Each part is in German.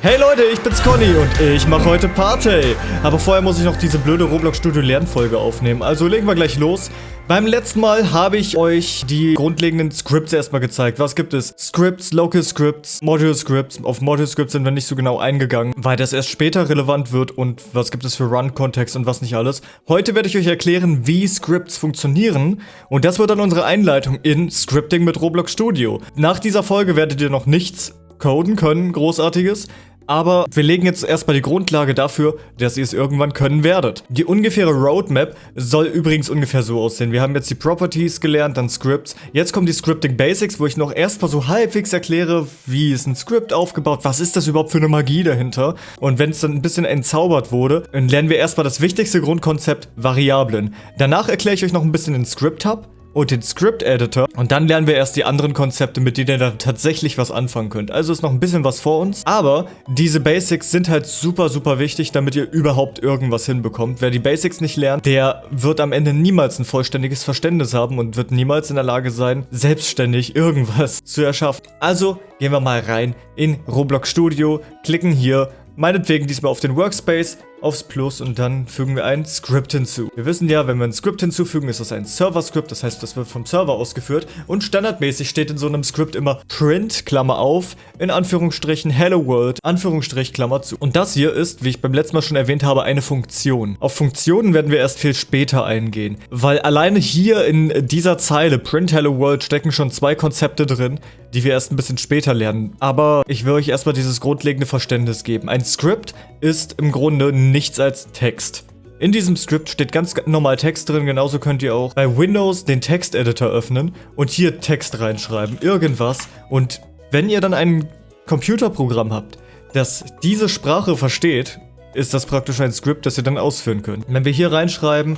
Hey Leute, ich bin's Conny und ich mache heute Party. Aber vorher muss ich noch diese blöde Roblox Studio Lernfolge aufnehmen. Also legen wir gleich los. Beim letzten Mal habe ich euch die grundlegenden Scripts erstmal gezeigt. Was gibt es? Scripts, Local Scripts, Module Scripts. Auf Module Scripts sind wir nicht so genau eingegangen, weil das erst später relevant wird und was gibt es für Run-Kontext und was nicht alles. Heute werde ich euch erklären, wie Scripts funktionieren und das wird dann unsere Einleitung in Scripting mit Roblox Studio. Nach dieser Folge werdet ihr noch nichts coden können, großartiges. Aber wir legen jetzt erstmal die Grundlage dafür, dass ihr es irgendwann können werdet. Die ungefähre Roadmap soll übrigens ungefähr so aussehen. Wir haben jetzt die Properties gelernt, dann Scripts. Jetzt kommen die Scripting Basics, wo ich noch erstmal so halbwegs erkläre, wie ist ein Script aufgebaut, was ist das überhaupt für eine Magie dahinter. Und wenn es dann ein bisschen entzaubert wurde, dann lernen wir erstmal das wichtigste Grundkonzept, Variablen. Danach erkläre ich euch noch ein bisschen den Script Hub und den Script Editor. Und dann lernen wir erst die anderen Konzepte, mit denen ihr dann tatsächlich was anfangen könnt. Also ist noch ein bisschen was vor uns. Aber diese Basics sind halt super, super wichtig, damit ihr überhaupt irgendwas hinbekommt. Wer die Basics nicht lernt, der wird am Ende niemals ein vollständiges Verständnis haben und wird niemals in der Lage sein, selbstständig irgendwas zu erschaffen. Also gehen wir mal rein in Roblox Studio, klicken hier Meinetwegen diesmal auf den Workspace, aufs Plus und dann fügen wir ein Script hinzu. Wir wissen ja, wenn wir ein Script hinzufügen, ist das ein Server-Script, das heißt, das wird vom Server ausgeführt und standardmäßig steht in so einem Script immer print, Klammer auf, in Anführungsstrichen Hello World, Anführungsstrich, Klammer zu. Und das hier ist, wie ich beim letzten Mal schon erwähnt habe, eine Funktion. Auf Funktionen werden wir erst viel später eingehen, weil alleine hier in dieser Zeile print Hello World stecken schon zwei Konzepte drin, die wir erst ein bisschen später lernen. Aber ich will euch erstmal dieses grundlegende Verständnis geben. Ein Script ist im Grunde nichts als Text. In diesem Skript steht ganz normal Text drin, genauso könnt ihr auch bei Windows den Texteditor öffnen und hier Text reinschreiben, irgendwas. Und wenn ihr dann ein Computerprogramm habt, das diese Sprache versteht, ist das praktisch ein Skript, das ihr dann ausführen könnt. Wenn wir hier reinschreiben,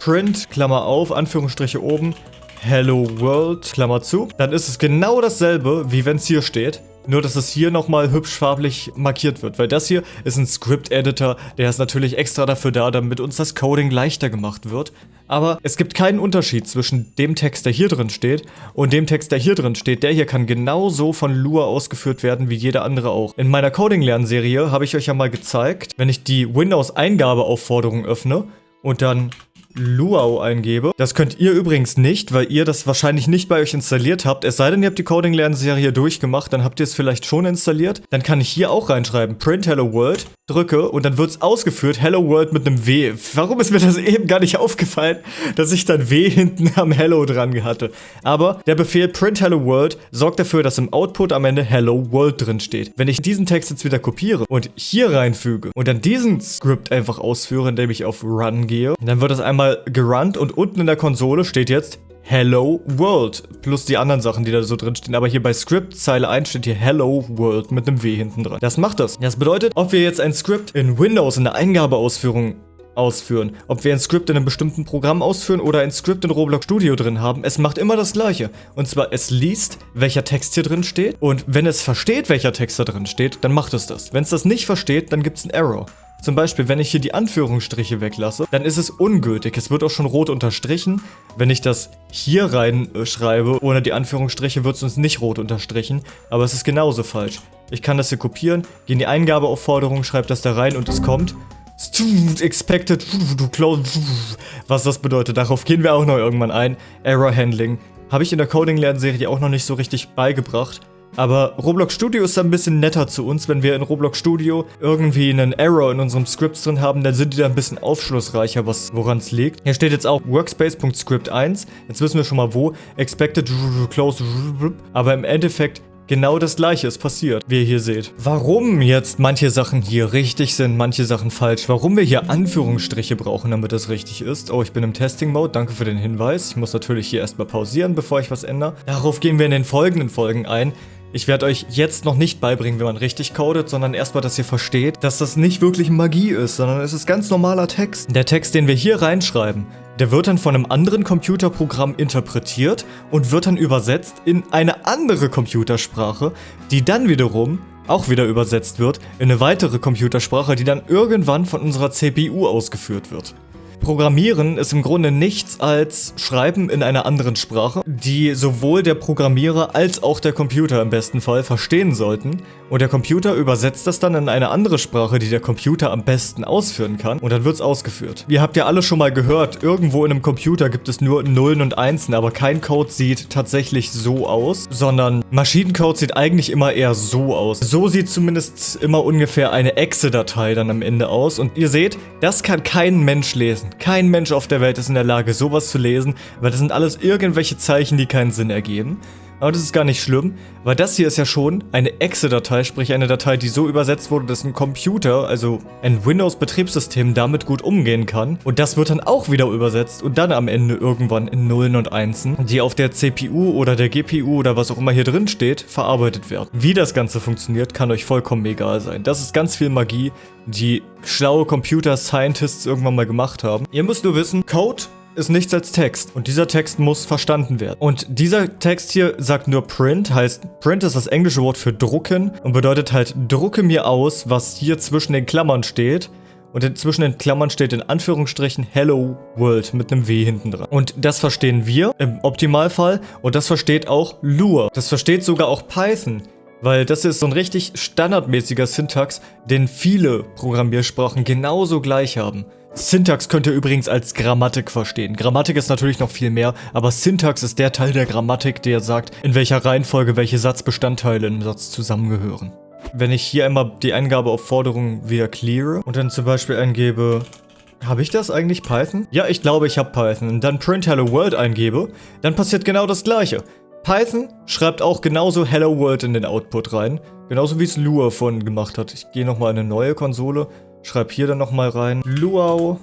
print, Klammer auf, Anführungsstriche oben, Hello World, Klammer zu, dann ist es genau dasselbe, wie wenn es hier steht. Nur, dass es hier nochmal hübsch farblich markiert wird, weil das hier ist ein Script-Editor, der ist natürlich extra dafür da, damit uns das Coding leichter gemacht wird. Aber es gibt keinen Unterschied zwischen dem Text, der hier drin steht, und dem Text, der hier drin steht. Der hier kann genauso von Lua ausgeführt werden, wie jeder andere auch. In meiner Coding-Lernserie habe ich euch ja mal gezeigt, wenn ich die Windows-Eingabeaufforderung öffne und dann Luau eingebe. Das könnt ihr übrigens nicht, weil ihr das wahrscheinlich nicht bei euch installiert habt. Es sei denn, ihr habt die Coding-Lernserie durchgemacht, dann habt ihr es vielleicht schon installiert. Dann kann ich hier auch reinschreiben, print hello world, drücke und dann wird es ausgeführt, hello world mit einem W. Warum ist mir das eben gar nicht aufgefallen, dass ich dann W hinten am hello dran hatte? Aber der Befehl print hello world sorgt dafür, dass im Output am Ende hello world drin steht. Wenn ich diesen Text jetzt wieder kopiere und hier reinfüge und dann diesen Script einfach ausführe, indem ich auf run gehe, dann wird das einmal einmal gerunnt und unten in der Konsole steht jetzt Hello World. Plus die anderen Sachen, die da so drin stehen. Aber hier bei Script Zeile 1 steht hier Hello World mit einem W hinten dran. Das macht das. Das bedeutet, ob wir jetzt ein Script in Windows in der Eingabeausführung ausführen. Ob wir ein Script in einem bestimmten Programm ausführen oder ein Script in Roblox Studio drin haben, es macht immer das gleiche. Und zwar, es liest, welcher Text hier drin steht und wenn es versteht, welcher Text da drin steht, dann macht es das. Wenn es das nicht versteht, dann gibt es einen Error. Zum Beispiel, wenn ich hier die Anführungsstriche weglasse, dann ist es ungültig. Es wird auch schon rot unterstrichen. Wenn ich das hier reinschreibe, ohne die Anführungsstriche, wird es uns nicht rot unterstrichen. Aber es ist genauso falsch. Ich kann das hier kopieren, gehe in die Eingabeaufforderung, schreibe das da rein und es kommt. Expected Was das bedeutet, darauf gehen wir auch noch irgendwann ein. Error Handling. Habe ich in der Coding-Lernserie auch noch nicht so richtig beigebracht. Aber Roblox Studio ist ein bisschen netter zu uns. Wenn wir in Roblox Studio irgendwie einen Error in unserem Script drin haben, dann sind die da ein bisschen aufschlussreicher, woran es liegt. Hier steht jetzt auch Workspace.script1. Jetzt wissen wir schon mal wo. Expected close. Aber im Endeffekt Genau das gleiche ist passiert, wie ihr hier seht. Warum jetzt manche Sachen hier richtig sind, manche Sachen falsch, warum wir hier Anführungsstriche brauchen, damit das richtig ist. Oh, ich bin im Testing-Mode, danke für den Hinweis. Ich muss natürlich hier erstmal pausieren, bevor ich was ändere. Darauf gehen wir in den folgenden Folgen ein. Ich werde euch jetzt noch nicht beibringen, wie man richtig codet, sondern erstmal, dass ihr versteht, dass das nicht wirklich Magie ist, sondern es ist ganz normaler Text. Der Text, den wir hier reinschreiben, der wird dann von einem anderen Computerprogramm interpretiert und wird dann übersetzt in eine andere Computersprache, die dann wiederum auch wieder übersetzt wird in eine weitere Computersprache, die dann irgendwann von unserer CPU ausgeführt wird. Programmieren ist im Grunde nichts als Schreiben in einer anderen Sprache, die sowohl der Programmierer als auch der Computer im besten Fall verstehen sollten. Und der Computer übersetzt das dann in eine andere Sprache, die der Computer am besten ausführen kann. Und dann wird es ausgeführt. Ihr habt ja alle schon mal gehört, irgendwo in einem Computer gibt es nur Nullen und Einsen, aber kein Code sieht tatsächlich so aus, sondern Maschinencode sieht eigentlich immer eher so aus. So sieht zumindest immer ungefähr eine Exe-Datei dann am Ende aus. Und ihr seht, das kann kein Mensch lesen. Kein Mensch auf der Welt ist in der Lage, sowas zu lesen, weil das sind alles irgendwelche Zeichen, die keinen Sinn ergeben. Aber das ist gar nicht schlimm, weil das hier ist ja schon eine Exe-Datei, sprich eine Datei, die so übersetzt wurde, dass ein Computer, also ein Windows-Betriebssystem, damit gut umgehen kann. Und das wird dann auch wieder übersetzt und dann am Ende irgendwann in Nullen und Einsen, die auf der CPU oder der GPU oder was auch immer hier drin steht, verarbeitet werden. Wie das Ganze funktioniert, kann euch vollkommen egal sein. Das ist ganz viel Magie, die schlaue Computer-Scientists irgendwann mal gemacht haben. Ihr müsst nur wissen, Code ist nichts als Text und dieser Text muss verstanden werden. Und dieser Text hier sagt nur Print, heißt Print ist das englische Wort für drucken und bedeutet halt drucke mir aus, was hier zwischen den Klammern steht. Und zwischen den Klammern steht in Anführungsstrichen Hello World mit einem W hinten dran. Und das verstehen wir im Optimalfall und das versteht auch Lua. Das versteht sogar auch Python. Weil das ist so ein richtig standardmäßiger Syntax, den viele Programmiersprachen genauso gleich haben. Syntax könnt ihr übrigens als Grammatik verstehen. Grammatik ist natürlich noch viel mehr, aber Syntax ist der Teil der Grammatik, der sagt, in welcher Reihenfolge welche Satzbestandteile im Satz zusammengehören. Wenn ich hier einmal die Eingabe auf Forderung wieder cleare und dann zum Beispiel eingebe, habe ich das eigentlich Python? Ja, ich glaube, ich habe Python. Und dann print Hello World eingebe, dann passiert genau das gleiche. Python schreibt auch genauso Hello World in den Output rein. Genauso wie es Lua vorhin gemacht hat. Ich gehe nochmal in eine neue Konsole Schreib hier dann nochmal rein. Luau.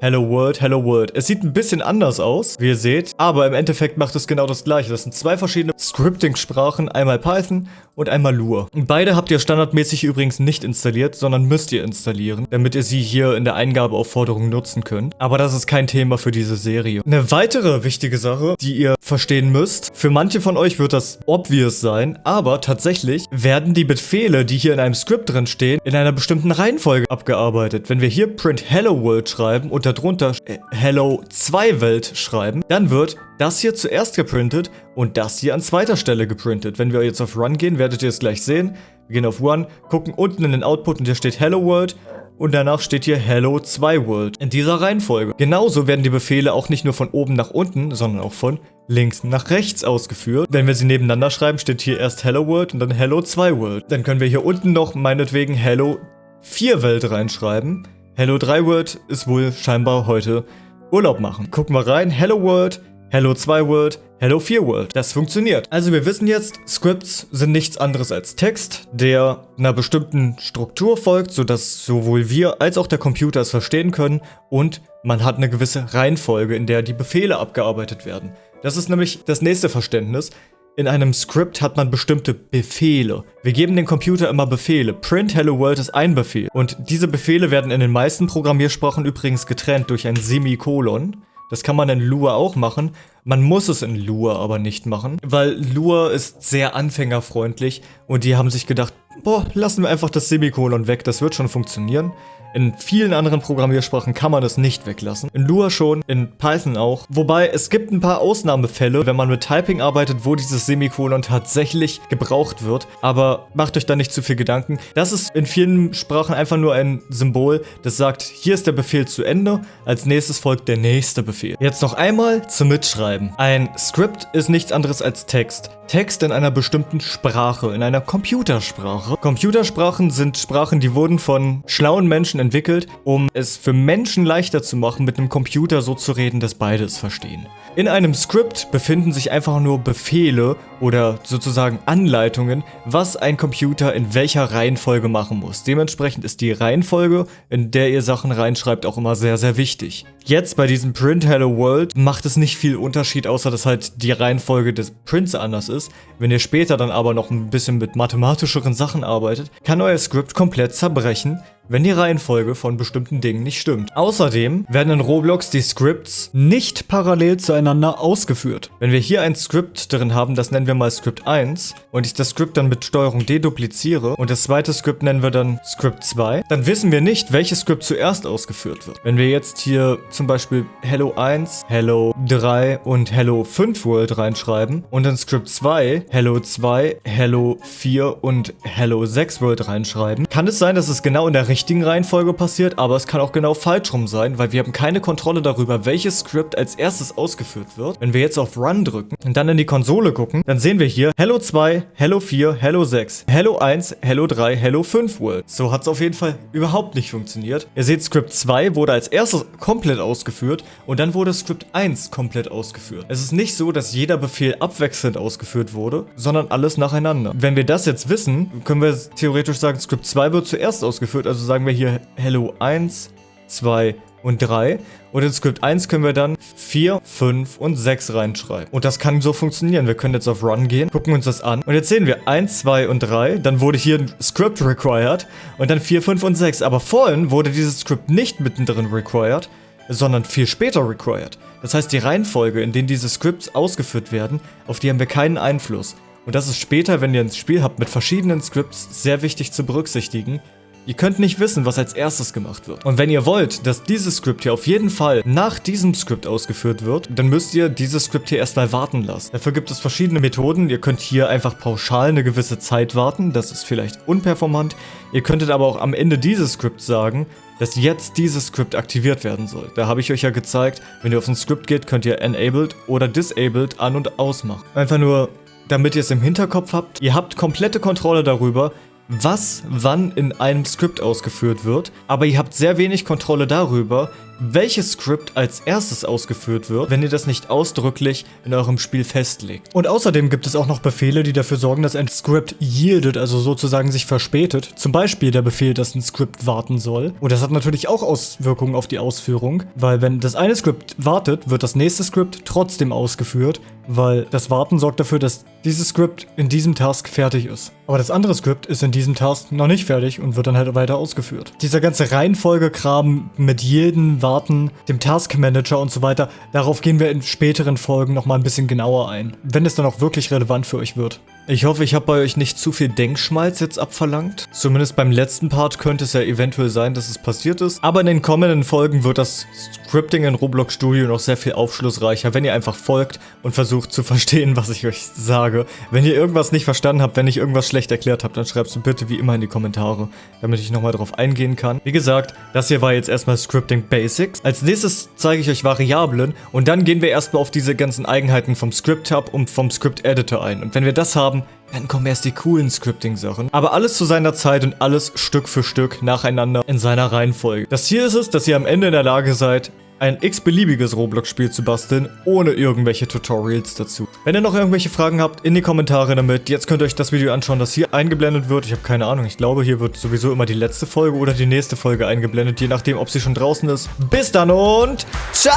Hello World, Hello World. Es sieht ein bisschen anders aus, wie ihr seht, aber im Endeffekt macht es genau das gleiche. Das sind zwei verschiedene Scripting-Sprachen, einmal Python und einmal Lua. Beide habt ihr standardmäßig übrigens nicht installiert, sondern müsst ihr installieren, damit ihr sie hier in der Eingabeaufforderung nutzen könnt. Aber das ist kein Thema für diese Serie. Eine weitere wichtige Sache, die ihr verstehen müsst, für manche von euch wird das obvious sein, aber tatsächlich werden die Befehle, die hier in einem Script drin stehen, in einer bestimmten Reihenfolge abgearbeitet. Wenn wir hier print Hello World schreiben und darunter äh, Hello 2 Welt schreiben, dann wird das hier zuerst geprintet und das hier an zweiter Stelle geprintet. Wenn wir jetzt auf Run gehen, werdet ihr es gleich sehen. Wir gehen auf Run, gucken unten in den Output und hier steht Hello World und danach steht hier Hello 2 World in dieser Reihenfolge. Genauso werden die Befehle auch nicht nur von oben nach unten, sondern auch von links nach rechts ausgeführt. Wenn wir sie nebeneinander schreiben, steht hier erst Hello World und dann Hello 2 World. Dann können wir hier unten noch meinetwegen Hello 4 Welt reinschreiben. Hello 3 World ist wohl scheinbar heute Urlaub machen. Gucken wir rein. Hello World, Hello 2 World, Hello 4 World. Das funktioniert. Also wir wissen jetzt, Scripts sind nichts anderes als Text, der einer bestimmten Struktur folgt, sodass sowohl wir als auch der Computer es verstehen können und man hat eine gewisse Reihenfolge, in der die Befehle abgearbeitet werden. Das ist nämlich das nächste Verständnis. In einem Skript hat man bestimmte Befehle. Wir geben dem Computer immer Befehle. Print Hello World ist ein Befehl. Und diese Befehle werden in den meisten Programmiersprachen übrigens getrennt durch ein Semikolon. Das kann man in Lua auch machen. Man muss es in Lua aber nicht machen, weil Lua ist sehr anfängerfreundlich und die haben sich gedacht, boah, lassen wir einfach das Semikolon weg, das wird schon funktionieren. In vielen anderen Programmiersprachen kann man es nicht weglassen. In Lua schon, in Python auch. Wobei, es gibt ein paar Ausnahmefälle, wenn man mit Typing arbeitet, wo dieses Semikolon tatsächlich gebraucht wird. Aber macht euch da nicht zu viel Gedanken. Das ist in vielen Sprachen einfach nur ein Symbol, das sagt, hier ist der Befehl zu Ende, als nächstes folgt der nächste Befehl. Jetzt noch einmal zum Mitschreiben. Ein Script ist nichts anderes als Text. Text in einer bestimmten Sprache, in einer Computersprache. Computersprachen sind Sprachen, die wurden von schlauen Menschen entwickelt, um es für Menschen leichter zu machen, mit einem Computer so zu reden, dass beide es verstehen. In einem Skript befinden sich einfach nur Befehle oder sozusagen Anleitungen, was ein Computer in welcher Reihenfolge machen muss. Dementsprechend ist die Reihenfolge, in der ihr Sachen reinschreibt, auch immer sehr, sehr wichtig. Jetzt bei diesem Print Hello World macht es nicht viel Unterschied, außer dass halt die Reihenfolge des Prints anders ist. Wenn ihr später dann aber noch ein bisschen mit mathematischeren Sachen arbeitet, kann euer Skript komplett zerbrechen, wenn die Reihenfolge von bestimmten Dingen nicht stimmt. Außerdem werden in Roblox die Scripts nicht parallel zueinander ausgeführt. Wenn wir hier ein Script drin haben, das nennen wir mal Script 1 und ich das Script dann mit Steuerung D dupliziere und das zweite Script nennen wir dann Script 2, dann wissen wir nicht, welches Script zuerst ausgeführt wird. Wenn wir jetzt hier zum Beispiel Hello 1, Hello 3 und Hello 5 World reinschreiben und in Script 2 Hello 2, Hello 4 und Hello 6 World reinschreiben, kann es sein, dass es genau in der richtigen Reihenfolge passiert, aber es kann auch genau falsch rum sein, weil wir haben keine Kontrolle darüber, welches Script als erstes ausgeführt wird. Wenn wir jetzt auf Run drücken und dann in die Konsole gucken, dann sehen wir hier Hello 2, Hello 4, Hello 6, Hello 1, Hello 3, Hello 5 World. So hat es auf jeden Fall überhaupt nicht funktioniert. Ihr seht, Script 2 wurde als erstes komplett ausgeführt und dann wurde Script 1 komplett ausgeführt. Es ist nicht so, dass jeder Befehl abwechselnd ausgeführt wurde, sondern alles nacheinander. Wenn wir das jetzt wissen, können wir theoretisch sagen, Script 2 wird zuerst ausgeführt, also sagen wir hier Hello 1, 2 und 3. Und in Script 1 können wir dann 4, 5 und 6 reinschreiben. Und das kann so funktionieren. Wir können jetzt auf Run gehen, gucken uns das an. Und jetzt sehen wir 1, 2 und 3. Dann wurde hier ein Script required. Und dann 4, 5 und 6. Aber vorhin wurde dieses Script nicht mittendrin required, sondern viel später required. Das heißt, die Reihenfolge, in denen diese Scripts ausgeführt werden, auf die haben wir keinen Einfluss. Und das ist später, wenn ihr ein Spiel habt mit verschiedenen Scripts, sehr wichtig zu berücksichtigen. Ihr könnt nicht wissen, was als erstes gemacht wird. Und wenn ihr wollt, dass dieses Skript hier auf jeden Fall nach diesem Skript ausgeführt wird, dann müsst ihr dieses Skript hier erstmal warten lassen. Dafür gibt es verschiedene Methoden. Ihr könnt hier einfach pauschal eine gewisse Zeit warten. Das ist vielleicht unperformant. Ihr könntet aber auch am Ende dieses Skripts sagen, dass jetzt dieses Skript aktiviert werden soll. Da habe ich euch ja gezeigt, wenn ihr auf ein Skript geht, könnt ihr Enabled oder Disabled an- und ausmachen. Einfach nur, damit ihr es im Hinterkopf habt. Ihr habt komplette Kontrolle darüber, was wann in einem Skript ausgeführt wird, aber ihr habt sehr wenig Kontrolle darüber, welches Skript als erstes ausgeführt wird, wenn ihr das nicht ausdrücklich in eurem Spiel festlegt. Und außerdem gibt es auch noch Befehle, die dafür sorgen, dass ein Skript yieldet, also sozusagen sich verspätet. Zum Beispiel der Befehl, dass ein Skript warten soll. Und das hat natürlich auch Auswirkungen auf die Ausführung, weil wenn das eine Skript wartet, wird das nächste Skript trotzdem ausgeführt, weil das Warten sorgt dafür, dass dieses Skript in diesem Task fertig ist. Aber das andere Skript ist in diesem Task noch nicht fertig und wird dann halt weiter ausgeführt. Dieser ganze Reihenfolgekram mit jedem Warten, dem Task Manager und so weiter, darauf gehen wir in späteren Folgen nochmal ein bisschen genauer ein, wenn es dann auch wirklich relevant für euch wird. Ich hoffe, ich habe bei euch nicht zu viel Denkschmalz jetzt abverlangt. Zumindest beim letzten Part könnte es ja eventuell sein, dass es passiert ist. Aber in den kommenden Folgen wird das Scripting in Roblox Studio noch sehr viel aufschlussreicher, wenn ihr einfach folgt und versucht zu verstehen, was ich euch sage. Wenn ihr irgendwas nicht verstanden habt, wenn ich irgendwas schlecht erklärt habe, dann schreibt es bitte wie immer in die Kommentare, damit ich nochmal drauf eingehen kann. Wie gesagt, das hier war jetzt erstmal Scripting Basics. Als nächstes zeige ich euch Variablen und dann gehen wir erstmal auf diese ganzen Eigenheiten vom Script Hub und vom Script Editor ein. Und wenn wir das haben, dann kommen erst die coolen Scripting-Sachen. Aber alles zu seiner Zeit und alles Stück für Stück nacheinander in seiner Reihenfolge. Das Ziel ist es, dass ihr am Ende in der Lage seid, ein x-beliebiges Roblox-Spiel zu basteln, ohne irgendwelche Tutorials dazu. Wenn ihr noch irgendwelche Fragen habt, in die Kommentare damit. Jetzt könnt ihr euch das Video anschauen, das hier eingeblendet wird. Ich habe keine Ahnung, ich glaube, hier wird sowieso immer die letzte Folge oder die nächste Folge eingeblendet, je nachdem, ob sie schon draußen ist. Bis dann und ciao!